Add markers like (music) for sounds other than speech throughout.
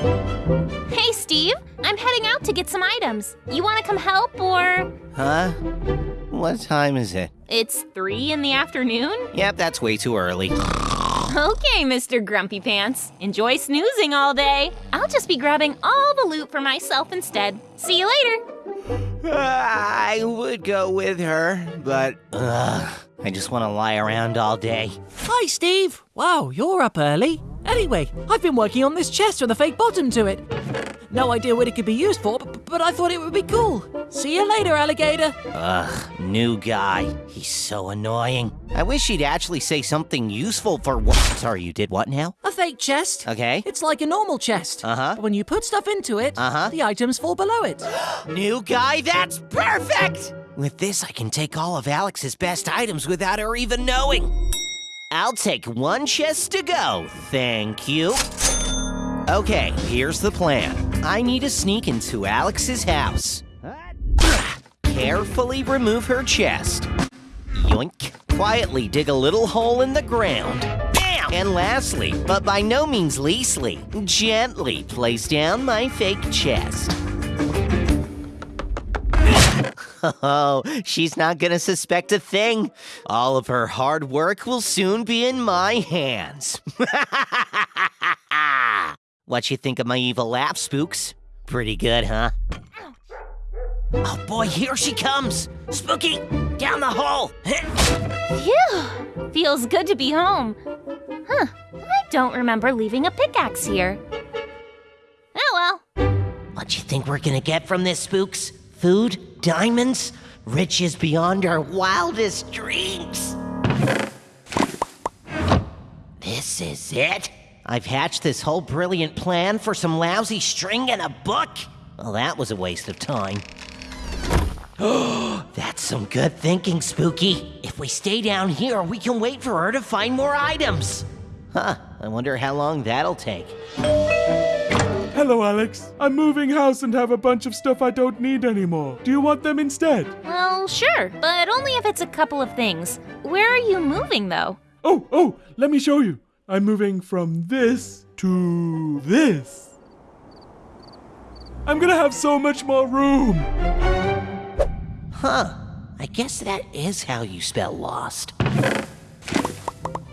Hey, Steve. I'm heading out to get some items. You want to come help or? Huh? What time is it? It's 3 in the afternoon? Yep, that's way too early. Okay, Mr. Grumpy Pants. Enjoy snoozing all day. I'll just be grabbing all the loot for myself instead. See you later. I would go with her, but ugh, I just want to lie around all day. Hi, Steve. Wow, you're up early. Anyway, I've been working on this chest with a fake bottom to it. No idea what it could be used for, but, I thought it would be cool. See you later, alligator. Ugh, new guy. He's so annoying. I wish he'd actually say something useful for what. Sorry, you did what now? A fake chest. Okay. It's like a normal chest. Uh-huh. But when you put stuff into it, Uh-huh. the items fall below it. (gasps) New guy, that's perfect! With this, I can take all of Alex's best items without her even knowing. I'll take one chest to go, thank you. Okay, here's the plan. I need to sneak into Alex's house. Carefully remove her chest. Yoink. Quietly dig a little hole in the ground. Bam! And lastly, but by no means leastly, gently place down my fake chest. (laughs) Oh, she's not gonna suspect a thing. All of her hard work will soon be in my hands. (laughs) what you think of my evil laugh, spooks? Pretty good, huh? Oh boy, here she comes! Spooky, down the hall! (laughs) Phew. Feels good to be home. Huh. I don't remember leaving a pickaxe here. Oh well. What you think we're gonna get from this, spooks? Food? Diamonds? Riches beyond our wildest dreams? This is it? I've hatched this whole brilliant plan for some lousy string and a book? Well, that was a waste of time. (gasps) That's some good thinking, Spooky. If we stay down here, we can wait for her to find more items. Huh, I wonder how long that'll take. Hello, Alex. I'm moving house and have a bunch of stuff I don't need anymore. Do you want them instead? Well, sure, but only if it's a couple of things. Where are you moving, though? Oh, oh, let me show you. I'm moving from this to this. I'm gonna have so much more room. Huh. I guess that is how you spell lost.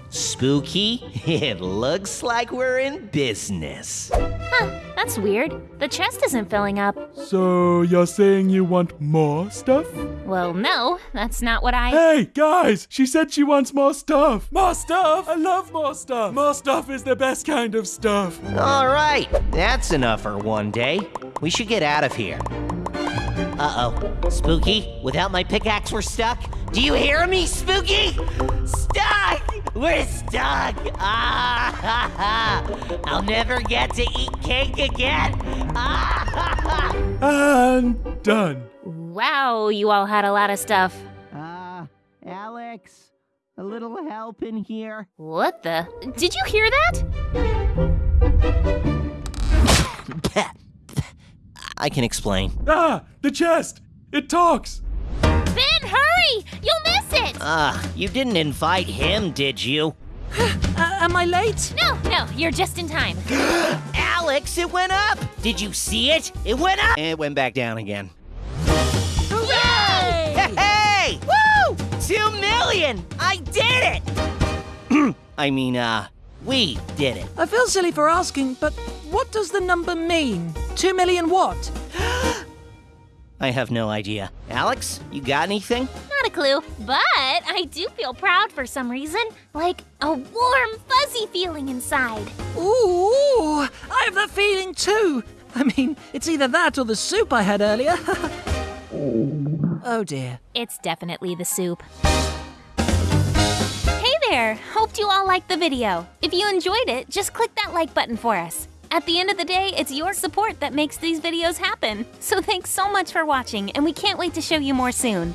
Spooky, (laughs) it looks like we're in business. Huh, that's weird. The chest isn't filling up. So you're saying you want more stuff? Well, no, that's not what I. Hey, guys, she said she wants more stuff. More stuff? I love more stuff. More stuff is the best kind of stuff. All right, that's enough for one day. We should get out of here. Uh oh. Spooky, without my pickaxe, we're stuck. Do you hear me, Spooky? Stuck! We're stuck! Ah ha ha! I'll never get to eat cake again! Ah ha ha! And done. Wow, you all had a lot of stuff. Uh, Alex, a little help in here. What the? Did you hear that? (laughs) I can explain. Ah, the chest. It talks. Ben, hurry! You'll miss it! Ah, you didn't invite him, did you? (sighs) Uh, am I late? No, no, you're just in time. (gasps) Alex, it went up! Did you see it? It went up! It went back down again. Hooray! Hey! Woo! Two million! I did it! (clears throat) I mean, uh, we did it. I feel silly for asking, but what does the number mean? Two million what? (gasps) I have no idea. Alex, you got anything? Not a clue, but I do feel proud for some reason. Like a warm, fuzzy feeling inside. Ooh, I have that feeling too. I mean, it's either that or the soup I had earlier. (laughs) oh dear. It's definitely the soup. Hey there! Hoped you all liked the video. If you enjoyed it, just click that like button for us. At the end of the day, it's your support that makes these videos happen. So thanks so much for watching, and we can't wait to show you more soon.